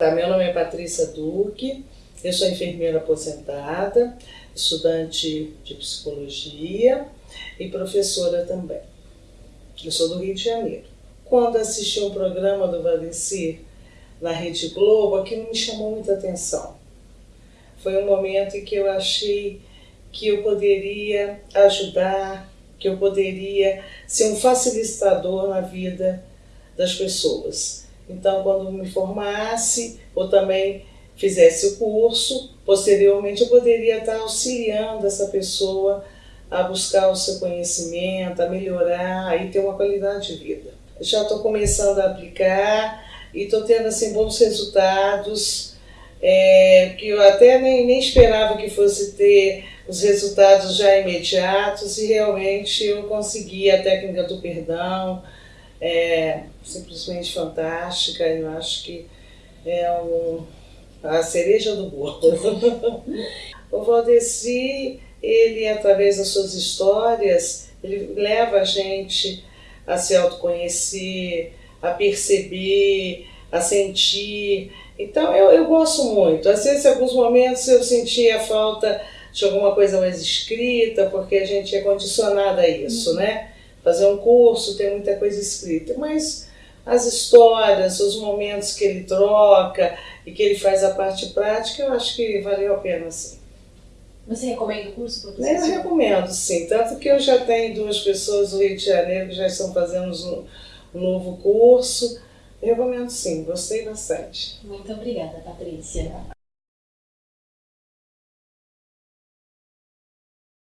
Tá, meu nome é Patrícia Duque, eu sou enfermeira aposentada, estudante de psicologia e professora também. Eu sou do Rio de Janeiro. Quando assisti um programa do Valeci na Rede Globo, aquilo me chamou muita atenção. Foi um momento em que eu achei que eu poderia ajudar, que eu poderia ser um facilitador na vida das pessoas. Então, quando me formasse, ou também fizesse o curso, posteriormente eu poderia estar auxiliando essa pessoa a buscar o seu conhecimento, a melhorar e ter uma qualidade de vida. Já estou começando a aplicar e estou tendo assim bons resultados, é, que eu até nem, nem esperava que fosse ter os resultados já imediatos e realmente eu consegui a técnica do perdão, é simplesmente fantástica. Eu acho que é um, a cereja do bolo. o Valdeci, ele, através das suas histórias, ele leva a gente a se autoconhecer, a perceber, a sentir. Então, eu, eu gosto muito. Às vezes, em alguns momentos, eu sentia falta de alguma coisa mais escrita, porque a gente é condicionada a isso, né? Fazer um curso, tem muita coisa escrita, mas as histórias, os momentos que ele troca e que ele faz a parte prática, eu acho que valeu a pena sim. Você recomenda o curso, professor? Eu recomendo, sim. Tanto que eu já tenho duas pessoas do Rio de Janeiro que já estão fazendo um, um novo curso. Eu recomendo sim, gostei bastante. Muito obrigada, Patrícia.